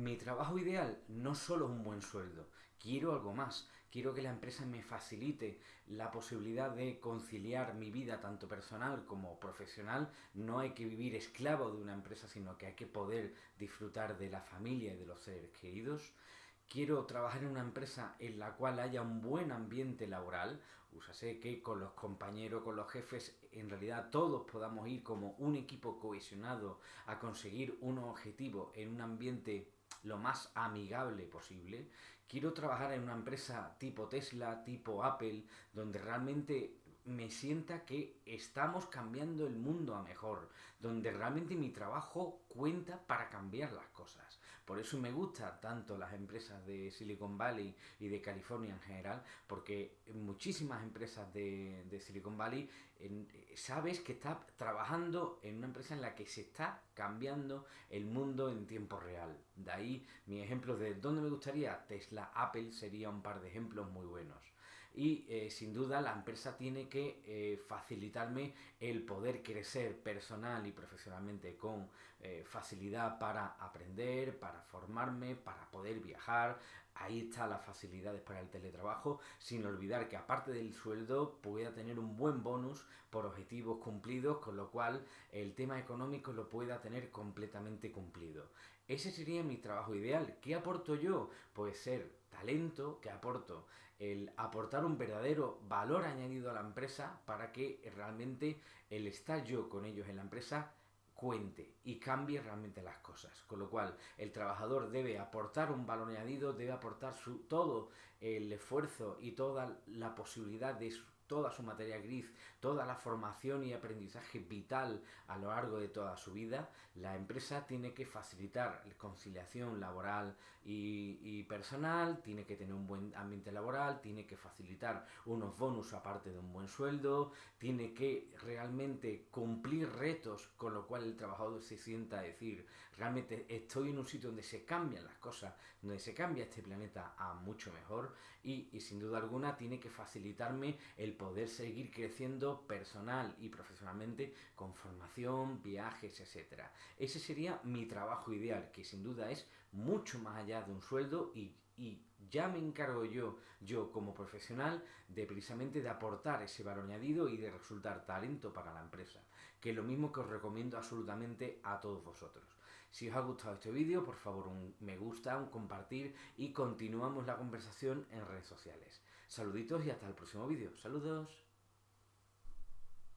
Mi trabajo ideal no solo es un buen sueldo, quiero algo más. Quiero que la empresa me facilite la posibilidad de conciliar mi vida tanto personal como profesional. No hay que vivir esclavo de una empresa, sino que hay que poder disfrutar de la familia y de los seres queridos quiero trabajar en una empresa en la cual haya un buen ambiente laboral, sé que con los compañeros, con los jefes, en realidad todos podamos ir como un equipo cohesionado a conseguir un objetivo en un ambiente lo más amigable posible. Quiero trabajar en una empresa tipo Tesla, tipo Apple, donde realmente me sienta que estamos cambiando el mundo a mejor, donde realmente mi trabajo cuenta para cambiar las cosas. Por eso me gustan tanto las empresas de Silicon Valley y de California en general, porque muchísimas empresas de, Silicon Valley sabes que está trabajando en una empresa en la que se está cambiando el mundo en tiempo real. De ahí mi ejemplo de dónde me gustaría, Tesla, Apple sería un par de ejemplos muy buenos. Y eh, sin duda la empresa tiene que eh, facilitarme el poder crecer personal y profesionalmente con eh, facilidad para aprender, para formarme, para poder viajar. Ahí está las facilidades para el teletrabajo, sin olvidar que aparte del sueldo pueda tener un buen bonus por objetivos cumplidos, con lo cual el tema económico lo pueda tener completamente cumplido. Ese sería mi trabajo ideal. ¿Qué aporto yo? Pues ser talento, que aporto el aportar un verdadero valor añadido a la empresa para que realmente el estar yo con ellos en la empresa cuente y cambie realmente las cosas. Con lo cual, el trabajador debe aportar un valor añadido, debe aportar su, todo el esfuerzo y toda la posibilidad de toda su materia gris, toda la formación y aprendizaje vital a lo largo de toda su vida, la empresa tiene que facilitar conciliación laboral y, personal, tiene que tener un buen ambiente laboral, tiene que facilitar unos bonus aparte de un buen sueldo, tiene que realmente cumplir retos con lo cual el trabajador se sienta a decir, realmente estoy en un sitio donde se cambian las cosas, donde se cambia este planeta a mucho mejor y, y sin duda alguna tiene que facilitarme el poder seguir creciendo personal y profesionalmente con formación, viajes, etc. Ese sería mi trabajo ideal, que sin duda es mucho más allá de un sueldo y, y ya me encargo yo, yo como profesional, de precisamente de aportar ese valor añadido y de resultar talento para la empresa, que es lo mismo que os recomiendo absolutamente a todos vosotros. Si os ha gustado este vídeo, por favor un me gusta, un compartir y continuamos la conversación en redes sociales. Saluditos y hasta el próximo vídeo. Saludos.